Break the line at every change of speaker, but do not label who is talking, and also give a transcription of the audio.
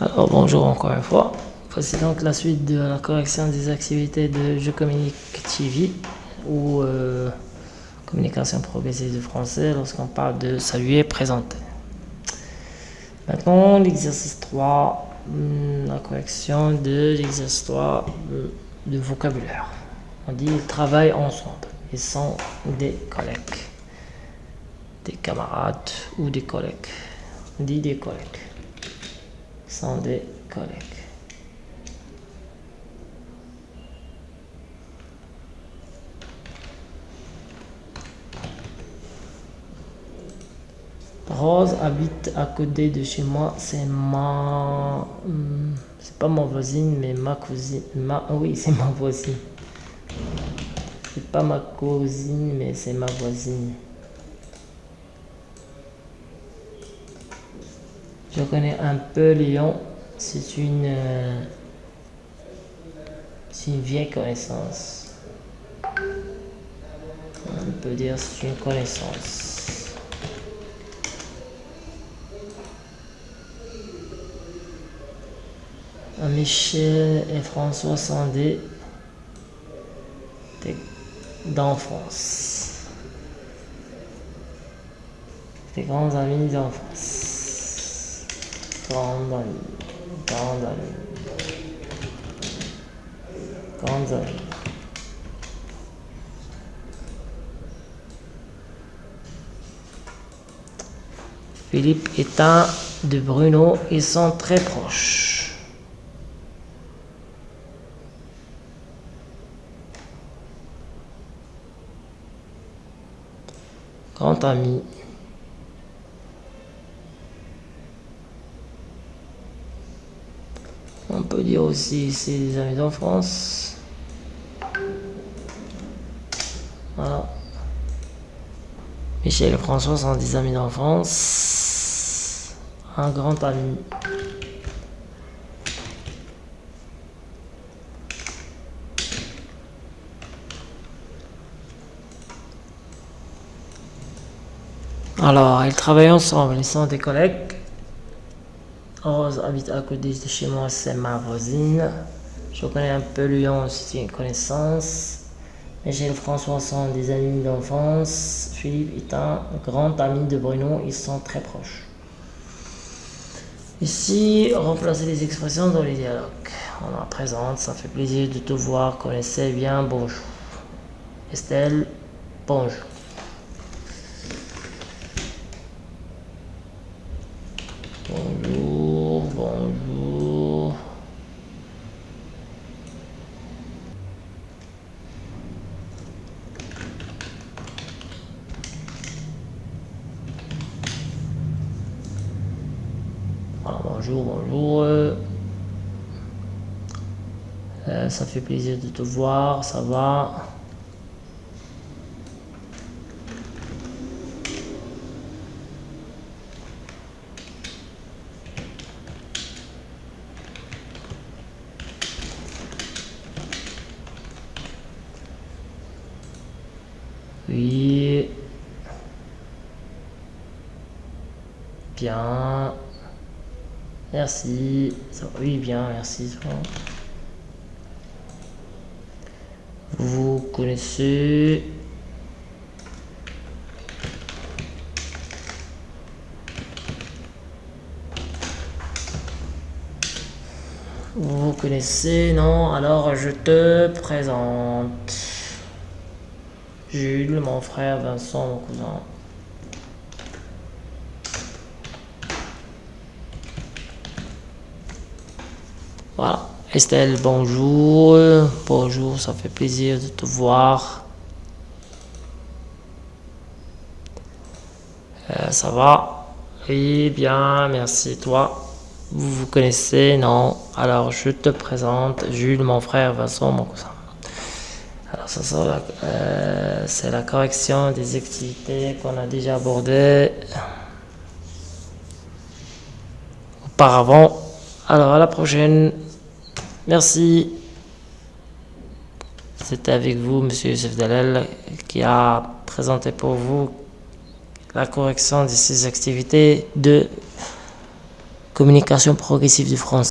Alors bonjour encore une fois. Voici donc la suite de la correction des activités de Je communique TV ou euh, communication progressive de français lorsqu'on parle de saluer, présenter. Maintenant l'exercice 3, hmm, la correction de l'exercice 3 euh, de vocabulaire. On dit ils ensemble. Ils sont des collègues. Des camarades ou des collègues. On dit des collègues sont des collègues. Rose habite à côté de chez moi. C'est ma... Hmm, c'est pas ma voisine, mais ma cousine. Ma... Oui, c'est ma voisine. C'est pas ma cousine, mais c'est ma voisine. Je connais un peu Lyon. C'est une, euh, c'est une vieille connaissance. On peut dire c'est une connaissance. Michel et François sont des d'enfance. Des grands amis d'enfance. Grande grande grande Philippe est un de Bruno, ils sont très proches. Grand ami. Peut dire aussi des amis d'enfance. Voilà. Michel et François sont des amis d'enfance. Un grand ami. Alors, ils travaillent ensemble, ils sont des collègues. Rose habite à côté de chez moi, c'est ma voisine. Je connais un peu Lyon, c'est une connaissance. Michel François sont des amis d'enfance. Philippe est un grand ami de Bruno, ils sont très proches. Ici, remplacer les expressions dans les dialogues. On la présente, ça fait plaisir de te voir, connaissez bien, bonjour. Estelle, bonjour. bonjour, bonjour. Euh, ça fait plaisir de te voir, ça va? Oui. Bien. Merci. Oui, bien, merci. Vous connaissez... Vous connaissez, non? Alors je te présente. Jules, mon frère, Vincent, mon cousin. Voilà. Estelle, bonjour. Bonjour, ça fait plaisir de te voir. Euh, ça va? Oui, bien, merci. Toi Vous vous connaissez Non? Alors, je te présente Jules, mon frère, Vincent, mon cousin. Alors, ça, euh, c'est la correction des activités qu'on a déjà abordées auparavant. Alors, à la prochaine. Merci. C'était avec vous, Monsieur Youssef Dalel, qui a présenté pour vous la correction de ces activités de Communication progressive du français.